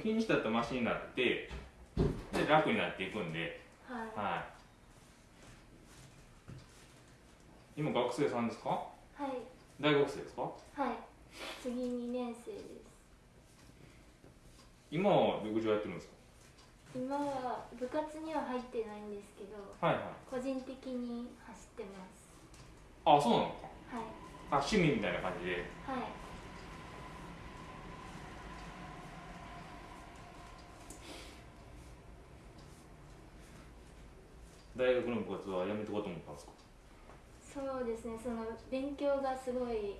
日にちだとマシになってで楽になっていくんで。はい。はい。今学生さんですか？はい。大学生ですか？はい。次2年生です。今は陸上やってるんです今は部活には入ってないんですけどかはいはい。個人的に走ってます。あそうなの？かはい。あ趣味みたいな感じで。はい大学の部活はやめてこうと思ったんですか？そうですね。その勉強がすごい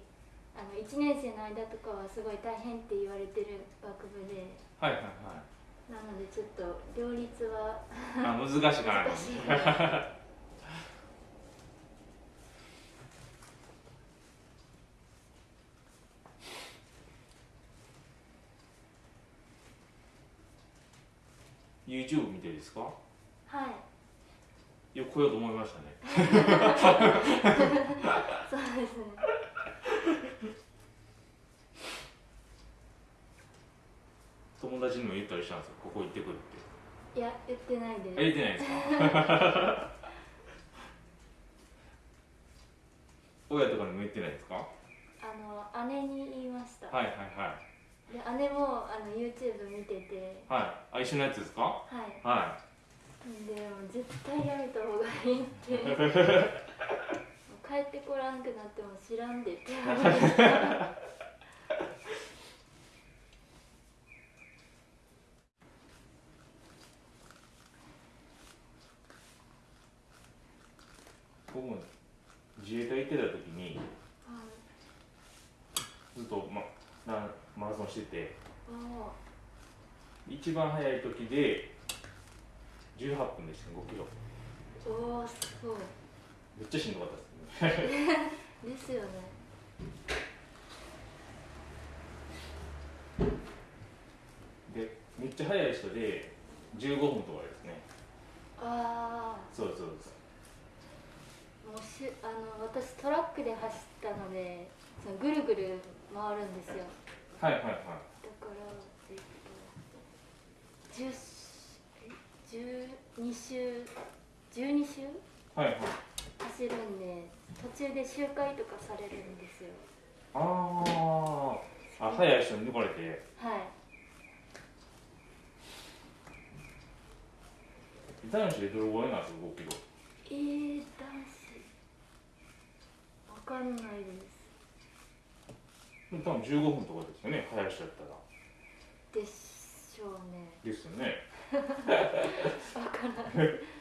あの1年生の間とかはすごい大変って言われてる学部で。はいはいはい。なのでちょっと両立はあ難しいかな難しい。YouTube 見てですか？はいよ来ようと思いましたね。そうですね。友達にも言ったりしたんですよここ行ってくるっていや言ってないです言ってないですか親とかにも言ってないですかあの姉に言いました、はいはいはいで姉もあの YouTube 見ててはいあ一緒のやつですかはいはでも絶対やめた方がいいって。帰ってこらんくなっても知らんでって。僕も自衛隊行ってた時にはい。ずっと、ま、なマラソンしてて。あ一番早い時で18分でした5キロ。あおおすごい。めっちゃしんどかったですね。ですよね。でめっちゃ速い人で15分とかですね。あそうそうそう。あもうしあの私トラックで走ったのでそのぐるぐる回るんですよ。はいはいはい。だからえっと10え12周12周はいはい。走るんで途中で周回とかされるんですよ。あー。あ速い人に抜かれて。はい。男子でどれぐらいなんですか5キロえー、男子。わかんないです。多分15分とかですよね。速い人やったら。でしょうね。ですよねわからない